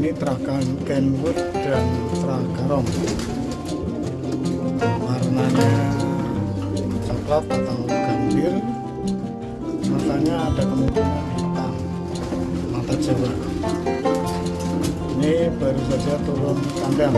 ini trakan Kenwood dan Tragarom warnanya coklat atau gambir. Matanya ada kemungkinan hitam. Mata Jawa. Ini baru saja turun kandang